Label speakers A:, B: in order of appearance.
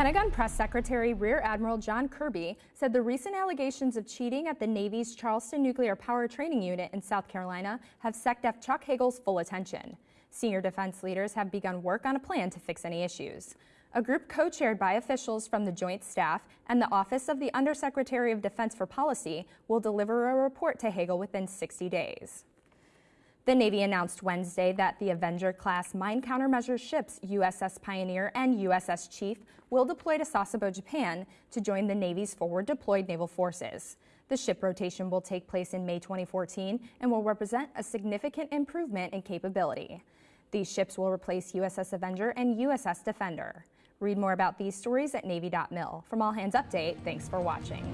A: Pentagon Press Secretary Rear Admiral John Kirby said the recent allegations of cheating at the Navy's Charleston Nuclear Power Training Unit in South Carolina have SecDef Chuck Hagel's full attention. Senior defense leaders have begun work on a plan to fix any issues. A group co-chaired by officials from the Joint Staff and the Office of the Undersecretary of Defense for Policy will deliver a report to Hagel within 60 days. The Navy announced Wednesday that the Avenger-class mine countermeasure ships USS Pioneer and USS Chief will deploy to Sasebo, Japan to join the Navy's forward deployed naval forces. The ship rotation will take place in May 2014 and will represent a significant improvement in capability. These ships will replace USS Avenger and USS Defender. Read more about these stories at Navy.mil. From All Hands Update, thanks for watching.